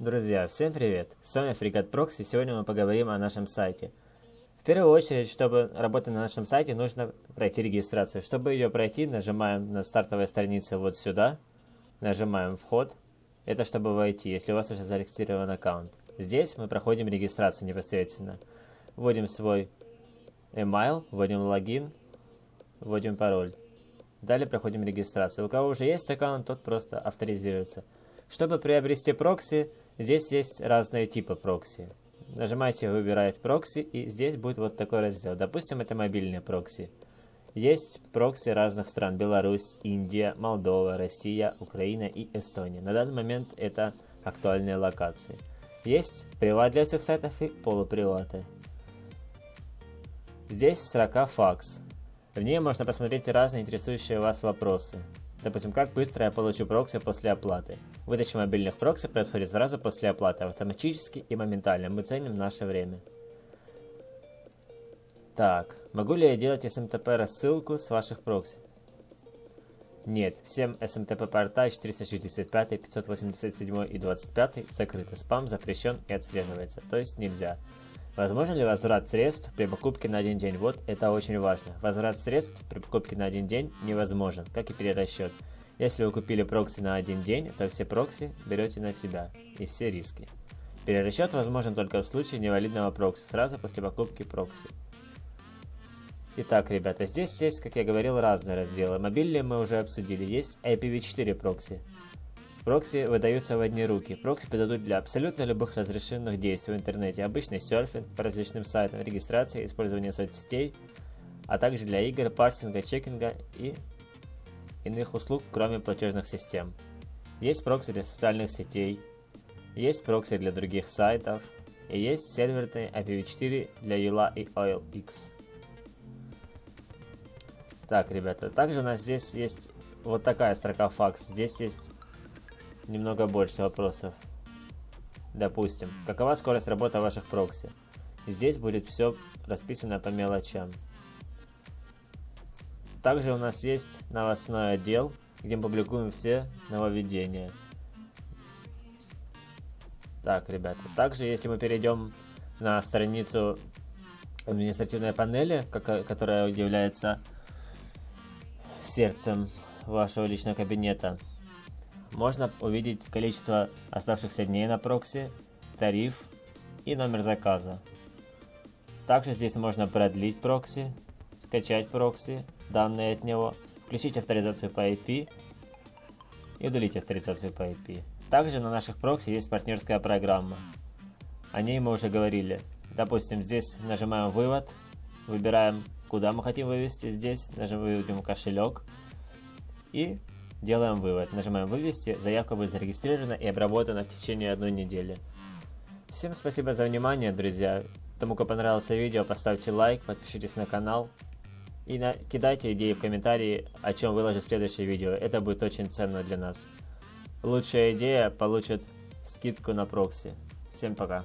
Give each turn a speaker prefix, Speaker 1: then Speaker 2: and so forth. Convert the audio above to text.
Speaker 1: Друзья, всем привет! С вами Фрегат Прокси, сегодня мы поговорим о нашем сайте. В первую очередь, чтобы работать на нашем сайте, нужно пройти регистрацию. Чтобы ее пройти, нажимаем на стартовой странице вот сюда, нажимаем «Вход». Это чтобы войти, если у вас уже зарегистрирован аккаунт. Здесь мы проходим регистрацию непосредственно. Вводим свой email, вводим логин, вводим пароль. Далее проходим регистрацию. У кого уже есть аккаунт, тот просто авторизируется. Чтобы приобрести прокси, Здесь есть разные типы прокси. Нажимаете «Выбирать прокси» и здесь будет вот такой раздел. Допустим, это мобильные прокси. Есть прокси разных стран. Беларусь, Индия, Молдова, Россия, Украина и Эстония. На данный момент это актуальные локации. Есть приват для всех сайтов и полуприваты. Здесь строка FAQs. В ней можно посмотреть разные интересующие вас вопросы. Допустим, как быстро я получу прокси после оплаты. Выдача мобильных прокси происходит сразу после оплаты, автоматически и моментально. Мы ценим наше время. Так, могу ли я делать SMTP рассылку с ваших прокси? Нет, всем SMTP порта 465, 587 и 25 закрыты. Спам запрещен и отслеживается, то есть нельзя. Возможно ли возврат средств при покупке на один день? Вот это очень важно. Возврат средств при покупке на один день невозможен, как и перерасчет. Если вы купили прокси на один день, то все прокси берете на себя и все риски. Перерасчет возможен только в случае невалидного прокси, сразу после покупки прокси. Итак, ребята, здесь есть, как я говорил, разные разделы. Мобильные мы уже обсудили. Есть IPv4 прокси. Прокси выдаются в одни руки. Прокси подойдут для абсолютно любых разрешенных действий в интернете. Обычный серфинг по различным сайтам, регистрация, использование соцсетей, а также для игр, парсинга, чекинга и иных услуг, кроме платежных систем. Есть прокси для социальных сетей, есть прокси для других сайтов, и есть серверный IPv4 для Юла и OLX. Так, ребята, также у нас здесь есть вот такая строка FAQs. Здесь есть немного больше вопросов. Допустим, какова скорость работы ваших прокси? Здесь будет все расписано по мелочам. Также у нас есть новостной отдел, где мы публикуем все нововведения. Так, ребята. Также, если мы перейдем на страницу административной панели, которая является сердцем вашего личного кабинета, можно увидеть количество оставшихся дней на прокси, тариф и номер заказа. Также здесь можно продлить прокси, скачать прокси, данные от него, включить авторизацию по IP и удалить авторизацию по IP. Также на наших прокси есть партнерская программа. О ней мы уже говорили. Допустим, здесь нажимаем «Вывод», выбираем, куда мы хотим вывести здесь, нажимаем «Кошелек» и Делаем вывод. Нажимаем «Вывести». Заявка будет зарегистрирована и обработана в течение одной недели. Всем спасибо за внимание, друзья. Тому, кому понравилось видео, поставьте лайк, подпишитесь на канал. И на... кидайте идеи в комментарии, о чем выложу следующее видео. Это будет очень ценно для нас. Лучшая идея получит скидку на прокси. Всем пока.